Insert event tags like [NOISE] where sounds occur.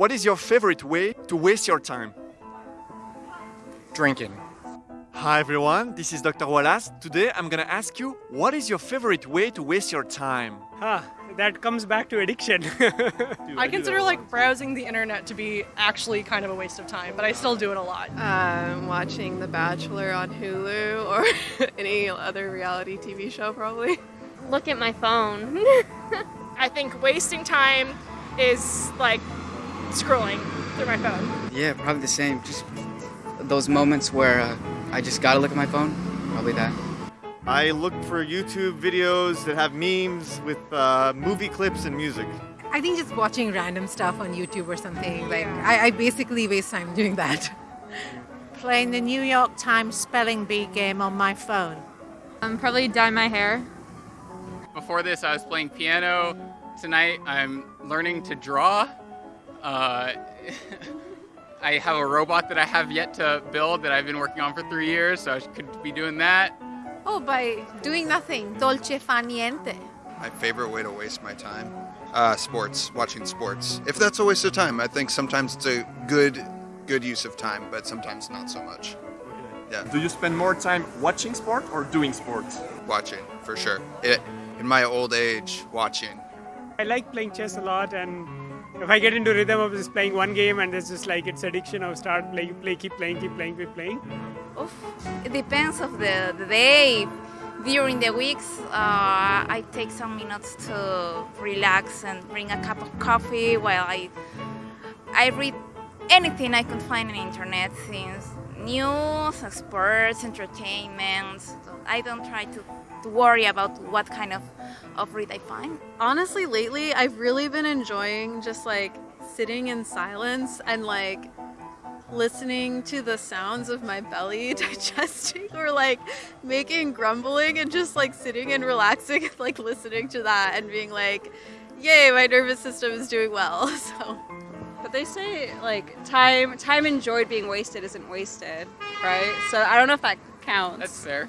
What is your favorite way to waste your time? Drinking. Hi everyone, this is Dr. Wallace. Today I'm gonna ask you, what is your favorite way to waste your time? Ah, that comes back to addiction. [LAUGHS] I consider like browsing the internet to be actually kind of a waste of time, but I still do it a lot. Um, watching The Bachelor on Hulu [LAUGHS] or any other reality TV show, probably. Look at my phone. [LAUGHS] I think wasting time is like scrolling through my phone. Yeah, probably the same. Just those moments where uh, I just gotta look at my phone. Probably that. I look for YouTube videos that have memes with uh, movie clips and music. I think just watching random stuff on YouTube or something. Like I, I basically waste time doing that. [LAUGHS] Playing the New York Times spelling bee game on my phone. Um, probably dye my hair. Before this, I was playing piano. Tonight, I'm learning to draw. Uh, [LAUGHS] I have a robot that I have yet to build that I've been working on for three years, so I could be doing that. Oh, by doing nothing. Dolce fa niente. My favorite way to waste my time? Uh, sports, watching sports. If that's a waste of time, I think sometimes it's a good, good use of time, but sometimes not so much. Yeah. Do you spend more time watching sport or doing sports? Watching, for sure. It, in my old age, watching. I like playing chess a lot, and if I get into rhythm of just playing one game and it's just like it's addiction, I'll start playing, play, keep playing, keep playing, keep playing. Oof. It depends of the, the day. During the weeks, uh, I take some minutes to relax and bring a cup of coffee while I I read anything I can find on the internet, things news, sports, entertainment. So I don't try to, to worry about what kind of, of read I find. Honestly, lately, I've really been enjoying just like sitting in silence and like listening to the sounds of my belly [LAUGHS] digesting or like making grumbling and just like sitting and relaxing like listening to that and being like, yay, my nervous system is doing well. [LAUGHS] So. But they say like time time enjoyed being wasted isn't wasted, right? So I don't know if that counts. That's fair.